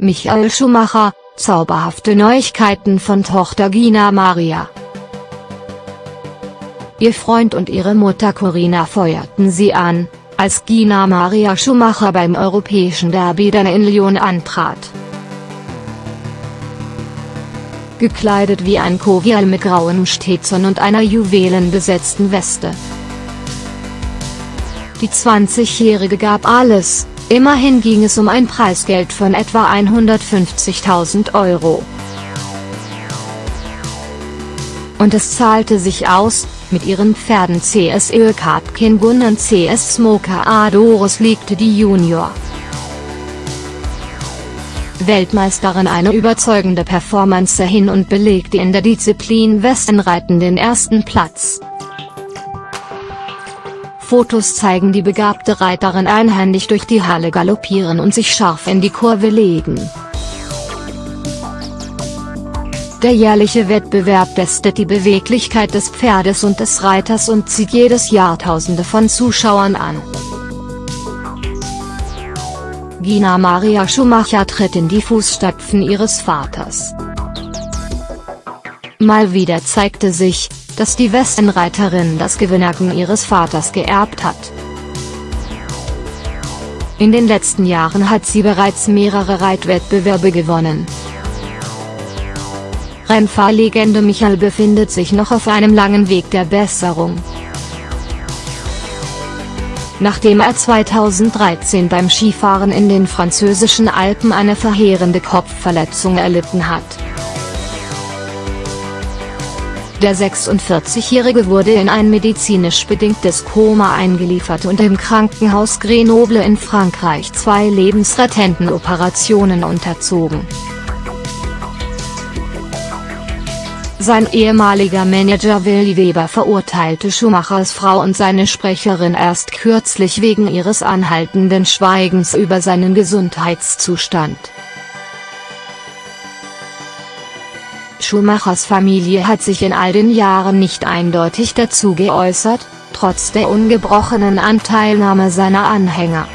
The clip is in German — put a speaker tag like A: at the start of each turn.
A: Michael Schumacher, zauberhafte Neuigkeiten von Tochter Gina Maria. Ihr Freund und ihre Mutter Corinna feuerten sie an, als Gina Maria Schumacher beim europäischen Derby dann in Lyon antrat. Gekleidet wie ein Kovial mit grauen Stetsern und einer juwelenbesetzten Weste. Die 20-Jährige gab alles, immerhin ging es um ein Preisgeld von etwa 150.000 Euro. Und es zahlte sich aus, mit ihren Pferden CS Ökat Kingun und CS Smoker Adoros legte die Junior. Weltmeisterin eine überzeugende Performance hin und belegte in der Disziplin Westenreiten den ersten Platz. Fotos zeigen die begabte Reiterin einhändig durch die Halle galoppieren und sich scharf in die Kurve legen. Der jährliche Wettbewerb testet die Beweglichkeit des Pferdes und des Reiters und zieht jedes Jahr Tausende von Zuschauern an. Gina Maria Schumacher tritt in die Fußstapfen ihres Vaters. Mal wieder zeigte sich, dass die Westenreiterin das Gewinnerken ihres Vaters geerbt hat. In den letzten Jahren hat sie bereits mehrere Reitwettbewerbe gewonnen. Rennfahrlegende Michael befindet sich noch auf einem langen Weg der Besserung. Nachdem er 2013 beim Skifahren in den französischen Alpen eine verheerende Kopfverletzung erlitten hat. Der 46-Jährige wurde in ein medizinisch bedingtes Koma eingeliefert und im Krankenhaus Grenoble in Frankreich zwei lebensrettenden Operationen unterzogen. Sein ehemaliger Manager Willi Weber verurteilte Schumachers Frau und seine Sprecherin erst kürzlich wegen ihres anhaltenden Schweigens über seinen Gesundheitszustand. Schumachers Familie hat sich in all den Jahren nicht eindeutig dazu geäußert, trotz der ungebrochenen Anteilnahme seiner Anhänger.